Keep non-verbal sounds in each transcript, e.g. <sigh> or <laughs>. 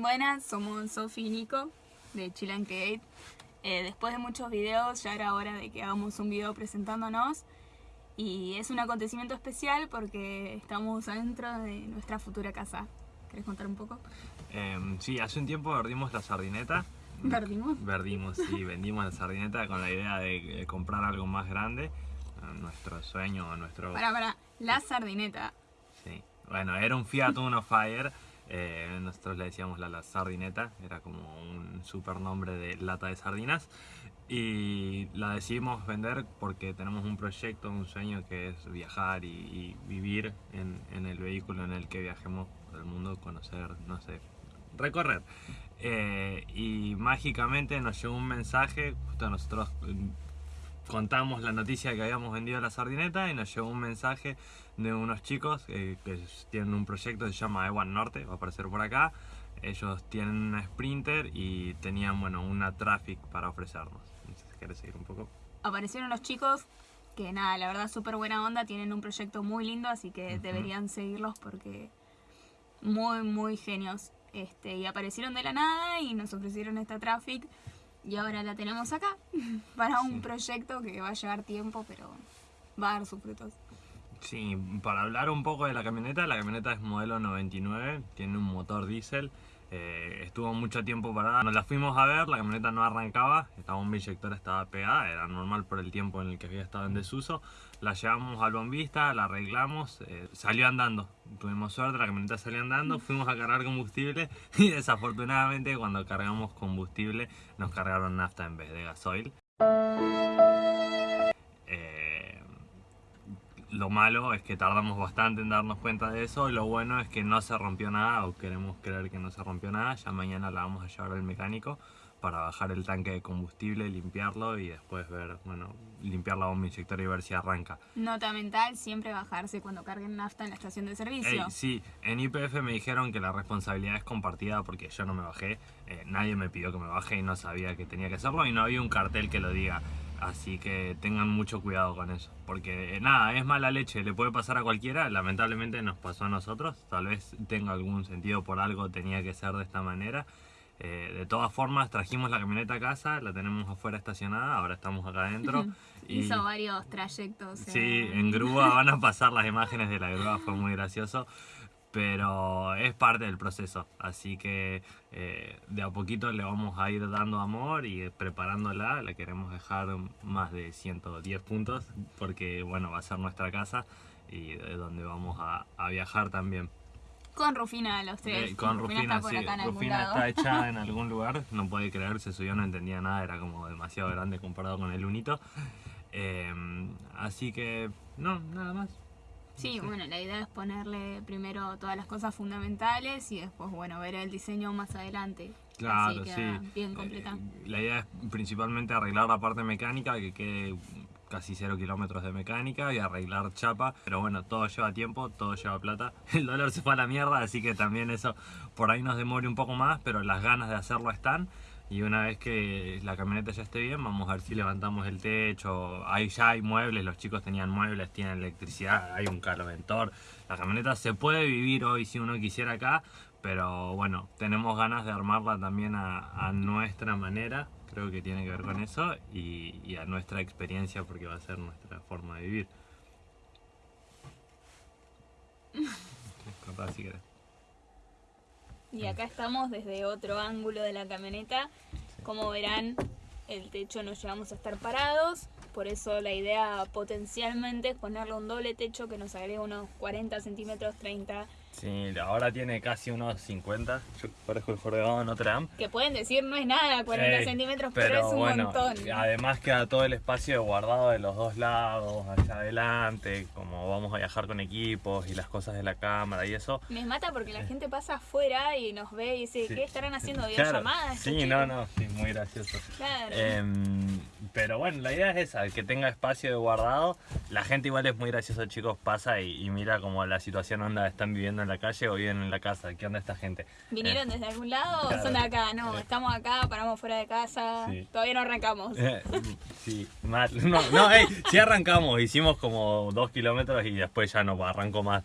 Buenas, somos Sofi y Nico de Chill and Create. Eh, después de muchos videos ya era hora de que hagamos un video presentándonos y es un acontecimiento especial porque estamos adentro de nuestra futura casa. ¿Querés contar un poco? Em, sí, hace un tiempo vendimos la sardineta. ¿Verdimos? Verdimos, sí, vendimos la sardineta con la idea de, comprar algo más grande. Nuestro sueño, nuestro... Para, para, la sardineta. Sí, bueno, era un Fiat Uno Fire. Eh, nosotros le decíamos la, la, sardineta, era como un super nombre de lata de sardinas. Y la decidimos vender porque tenemos un proyecto, un sueño que es viajar y, vivir en, en, el vehículo en el que viajemos por el mundo, conocer, no sé, recorrer. Eh, y mágicamente nos llegó un mensaje, justo nosotros contamos la noticia que habíamos vendido la sardineta y nos llegó un mensaje de unos chicos que tienen un proyecto que se llama Ewan Norte, va a aparecer por acá. Ellos tienen una Sprinter y tenían bueno una Traffic para ofrecernos. ¿quieres seguir un poco? Aparecieron los chicos que nada, la verdad súper buena onda, tienen un proyecto muy lindo, así que deberían seguirlos porque muy, muy genios. Este, y aparecieron de la nada y nos ofrecieron esta Traffic y ahora la tenemos acá <laughs> para un proyecto que va a llevar tiempo, pero va a dar sus frutos. Sí, para hablar un poco de la camioneta, la camioneta es modelo 99, tiene un motor diésel, eh, estuvo mucho tiempo parada, nos la fuimos a ver, la camioneta no arrancaba, esta bomba inyectora estaba pegada, era normal por el tiempo en el que había estado en desuso. La llevamos al bombista, la arreglamos, eh, salió andando, tuvimos suerte, la camioneta salió andando, fuimos a cargar combustible <laughs> y desafortunadamente cuando cargamos combustible nos cargaron nafta en vez de gasoil. Lo malo es que tardamos bastante en darnos cuenta de eso. Lo bueno es que no se rompió nada, o queremos creer que no se rompió nada. Ya mañana la vamos a llevar al mecánico para bajar el tanque de combustible, limpiarlo y después ver, bueno, limpiar la bomba inyectora y ver si arranca. Nota mental, siempre bajarse cuando carguen nafta en la estación de servicio. sí, en IPF me dijeron que la responsabilidad es compartida porque yo no me bajé, eh, nadie me pidió que me baje y no sabía que tenía que hacerlo y no había un cartel que lo diga. Así que tengan mucho cuidado con eso. Porque eh, nada, es mala leche, le puede pasar a cualquiera. Lamentablemente nos pasó a nosotros. Tal vez tenga algún sentido por algo, tenía que ser de esta manera. Eh, de todas formas, trajimos la camioneta a casa, la tenemos afuera estacionada, ahora estamos acá adentro. <laughs> Hizo varios trayectos. Sí, en grúa van a pasar las imágenes de la grúa, fue muy gracioso pero es parte del proceso, así que eh, de a poquito le vamos a ir dando amor y preparándola, la queremos dejar más de 110 puntos porque bueno, va a ser nuestra casa y de donde vamos a, viajar también. Con Rufina los tres. Eh, con Rufina, sí. Rufina está echada en <laughs> algún lugar, no puede creer, se subió, no entendía nada, era como demasiado grande comparado con el Unito. Eh, así que, no, nada más. Sí, bueno, la idea es ponerle primero todas las cosas fundamentales y después, bueno, ver el diseño más adelante. Claro, sí. Bien completa. Eh, la idea es principalmente arreglar la parte mecánica, que quede casi cero kilómetros de mecánica y arreglar chapa. Pero bueno, todo lleva tiempo, todo lleva plata. <laughs> El dólar se fue a la mierda, así que también eso por ahí nos demore un poco más, pero las ganas de hacerlo están. Y una vez que la camioneta ya esté bien, vamos a ver si levantamos el techo. Ahí ya hay muebles, los chicos tenían muebles, tienen electricidad, hay un caloventor. La camioneta se puede vivir hoy si uno quisiera acá, pero bueno, tenemos ganas de armarla también a, nuestra manera. Creo que tiene que ver con eso y, a nuestra experiencia porque va a ser nuestra forma de vivir. <laughs> si y acá estamos desde otro ángulo de la camioneta. Como verán, el techo no llegamos a estar parados. Por eso la idea potencialmente es ponerle un doble techo que nos agregue unos 40 centímetros, 30 Sí, ahora tiene casi unos 50. Yo parezco el jorobado de Notre Dame. Que pueden decir no es nada, 40 centímetros, pero, es un montón. Además queda todo el espacio guardado de los dos lados, allá adelante, como vamos a viajar con equipos y las cosas de la cámara y eso. Me mata porque la gente pasa afuera y nos ve y dice, ¿qué estarán haciendo? ¿Videollamadas? Sí, no, no, sí, muy gracioso. Claro. Em, pero bueno, la idea es esa, que tenga espacio de guardado. La gente igual es muy gracioso, chicos, pasa y, mira como la situación onda están viviendo en la calle o viven en la casa. ¿Qué onda esta gente? ¿Vinieron eh, desde algún lado o son de acá? No, eh. estamos acá, paramos fuera de casa, todavía no arrancamos. Eh, sí, mal. <laughs> No, no, sí arrancamos, hicimos como dos kilómetros y después ya no arrancó más.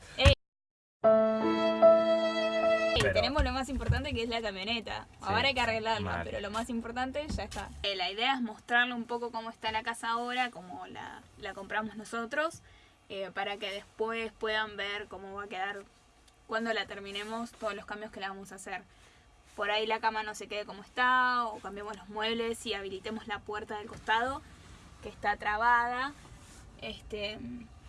Pero- tenemos lo más importante que es la camioneta. Ahora hay que arreglarla, mal. pero lo más importante ya está. Eh, la idea es mostrarle un poco cómo está la casa ahora, cómo la, la compramos nosotros, eh, para que después puedan ver cómo va a quedar cuando la terminemos, todos los cambios que le vamos a hacer. Por ahí la cama no se quede como está, o cambiemos los muebles y habilitemos la puerta del costado, que está trabada. Este,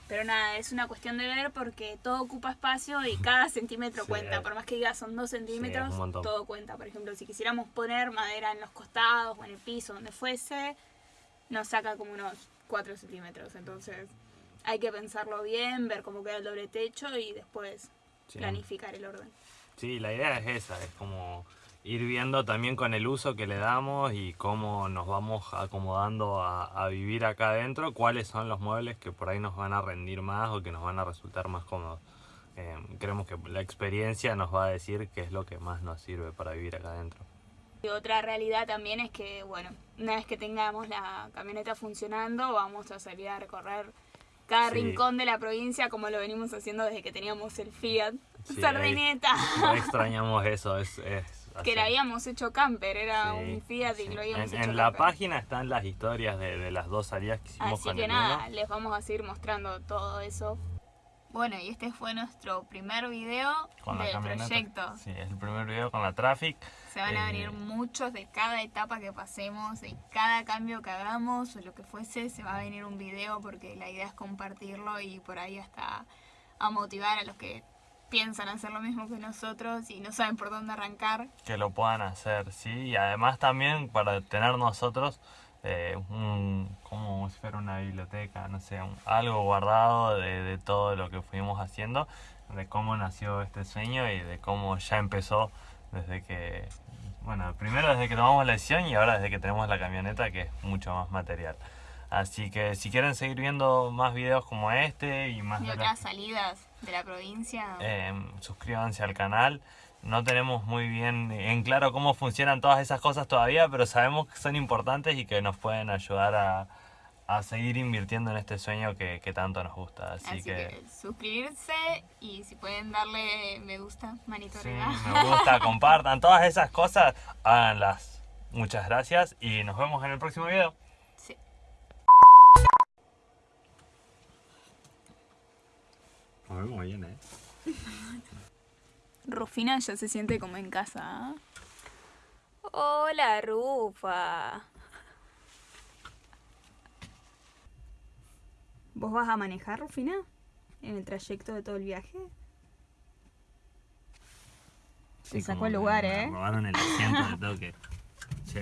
pero nada, es una cuestión de ver porque todo ocupa espacio y cada centímetro Sí. cuenta. Por más que diga son dos centímetros, todo cuenta. Por ejemplo, si quisiéramos poner madera en los costados o en el piso, donde fuese, nos saca como unos 4 centímetros. Entonces hay que pensarlo bien, ver cómo queda el doble techo y después Sí. planificar el orden. Sí, la idea es esa, es como ir viendo también con el uso que le damos y cómo nos vamos acomodando a, a vivir acá adentro, cuáles son los muebles que por ahí nos van a rendir más o que nos van a resultar más cómodos. Eh, creemos que la experiencia nos va a decir qué es lo que más nos sirve para vivir acá adentro. Y otra realidad también es que, bueno, una vez que tengamos la camioneta funcionando, vamos a salir a recorrer cada Sí. rincón de la provincia como lo venimos haciendo desde que teníamos el Fiat Sí, Sardineta. No extrañamos eso, es... es que la hacer- habíamos hecho camper, era Sí, un Fiat y sí. lo habíamos En, hecho en la camper. página están las historias de, de las dos salidas que hicimos Así con que el nada, uno. les vamos a seguir mostrando todo eso. Bueno, y este fue nuestro primer video con del proyecto. Sí, es el primer video con la Traffic. Se van a Eh, venir muchos de cada etapa que pasemos, de cada cambio que hagamos o lo que fuese, se va a venir un video porque la idea es compartirlo y por ahí hasta a motivar a los que piensan hacer lo mismo que nosotros y no saben por dónde arrancar. que lo puedan hacer, sí, y además también para tener nosotros eh, un, como si fuera una biblioteca, no sé, un- algo guardado de, de todo lo que fuimos haciendo, de cómo nació este sueño y de cómo ya empezó desde que, bueno, primero desde que tomamos la decisión y ahora desde que tenemos la camioneta que es mucho más material. Así que si quieren seguir viendo más videos como este y más Y de otras las- salidas de la provincia. eh, suscríbanse al canal. No tenemos muy bien en claro cómo funcionan todas esas cosas todavía, pero sabemos que son importantes y que nos pueden ayudar a, a seguir invirtiendo en este sueño que, que tanto nos gusta. Así, Así, que... suscribirse y si pueden darle me gusta, manito sí, me gusta, <laughs> compartan todas esas cosas, háganlas. Muchas gracias y nos vemos en el próximo video. Nos vemos bien, eh. <laughs> Rufina ya se siente como en casa. ¿ah? Hola, Rufa. ¿Vos vas a manejar, Rufina? ¿En el trayecto de todo el viaje? Te sacó el lugar, ¿eh? robaron el asiento de toque. <laughs> Sí.